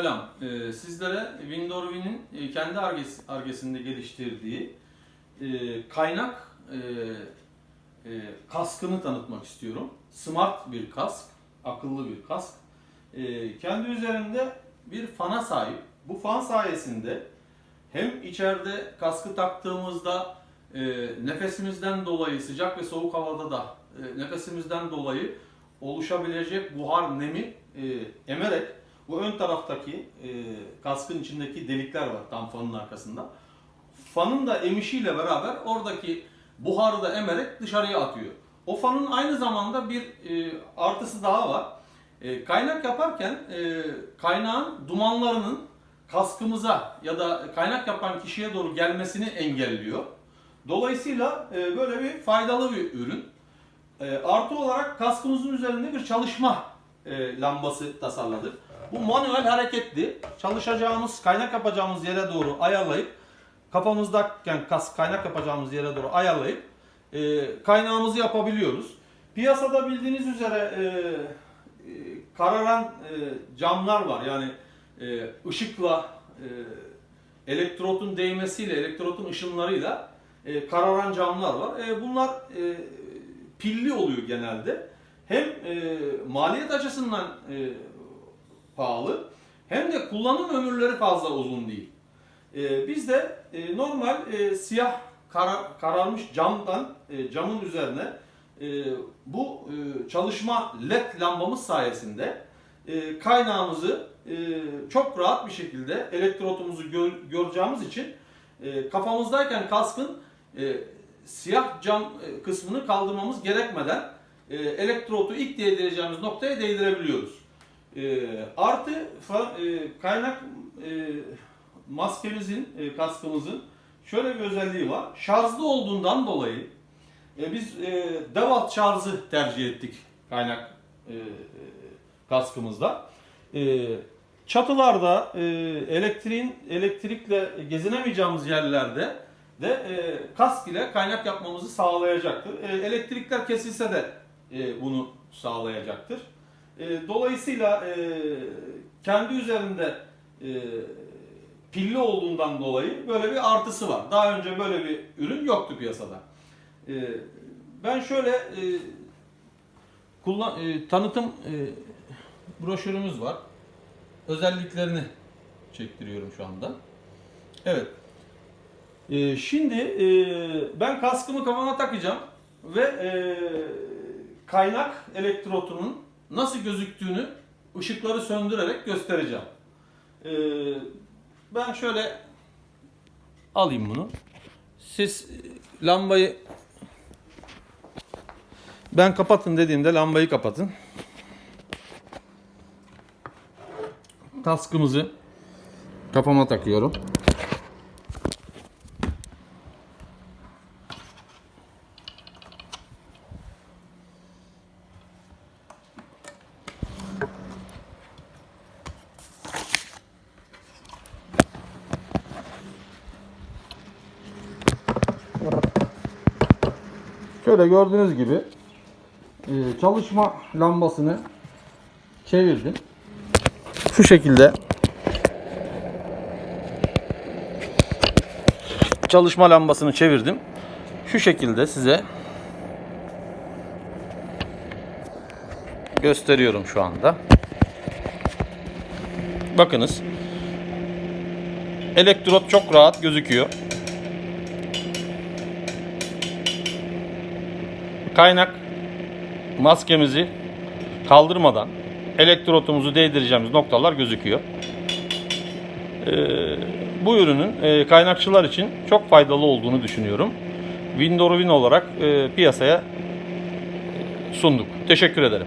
Selam. Ee, sizlere Windorwin'in e, kendi arges- argesinde geliştirdiği e, kaynak e, kaskını tanıtmak istiyorum. Smart bir kask, akıllı bir kask. Kendi üzerinde bir fana sahip. Bu fan sayesinde hem içeride kaskı taktığımızda nefesimizden dolayı sıcak ve soğuk havada da nefesimizden dolayı oluşabilecek buhar nemi emerek bu ön taraftaki e, kaskın içindeki delikler var tam fanın arkasında. Fanın da emişiyle beraber oradaki buharı da emerek dışarıya atıyor. O fanın aynı zamanda bir e, artısı daha var. E, kaynak yaparken e, kaynağın dumanlarının kaskımıza ya da kaynak yapan kişiye doğru gelmesini engelliyor. Dolayısıyla e, böyle bir faydalı bir ürün. E, artı olarak kaskımızın üzerinde bir çalışma e, lambası tasarladık. Bu manuel hareketli. Çalışacağımız, kaynak yapacağımız yere doğru ayarlayıp kafamızdayken kas kaynak yapacağımız yere doğru ayarlayıp e, kaynağımızı yapabiliyoruz. Piyasada bildiğiniz üzere e, e, kararan e, camlar var. Yani e, ışıkla e, elektrotun değmesiyle, elektrotun ışınlarıyla e, kararan camlar var. E, bunlar e, pilli oluyor genelde. Hem e, maliyet açısından e, pahalı hem de kullanım ömürleri fazla uzun değil. E, biz de e, normal e, siyah kara- kararmış camdan e, camın üzerine e, bu e, çalışma led lambamız sayesinde e, kaynağımızı e, çok rahat bir şekilde elektrotumuzu gör- göreceğimiz için e, kafamızdayken kaskın e, siyah cam e, kısmını kaldırmamız gerekmeden e, elektrotu ilk değdireceğimiz noktaya değdirebiliyoruz. E, artı fa- e, kaynak e, maskemizin, e, kaskımızın şöyle bir özelliği var. Şarjlı olduğundan dolayı e, biz e, DeWalt şarjı tercih ettik kaynak e, kaskımızda. E, çatılarda e, elektriğin elektrikle gezinemeyeceğimiz yerlerde de e, kask ile kaynak yapmamızı sağlayacaktır. E, elektrikler kesilse de e, bunu sağlayacaktır. E, dolayısıyla e, kendi üzerinde e, pilli olduğundan dolayı böyle bir artısı var. Daha önce böyle bir ürün yoktu piyasada. E, ben şöyle e, kullan e, tanıtım e, broşürümüz var. Özelliklerini çektiriyorum şu anda. Evet. E, şimdi e, ben kaskımı kafama takacağım ve e, kaynak elektrotunun nasıl gözüktüğünü ışıkları söndürerek göstereceğim. E, ben şöyle alayım bunu. Siz e, lambayı ben kapatın dediğimde lambayı kapatın. Kaskımızı kafama takıyorum. Şöyle gördüğünüz gibi e, çalışma lambasını çevirdim. Şu şekilde çalışma lambasını çevirdim. Şu şekilde size gösteriyorum şu anda. Bakınız. Elektrot çok rahat gözüküyor. Kaynak maskemizi kaldırmadan elektrotumuzu değdireceğimiz noktalar gözüküyor. Ee, bu ürünün e, kaynakçılar için çok faydalı olduğunu düşünüyorum. Windows'un olarak e, piyasaya sunduk. Teşekkür ederim.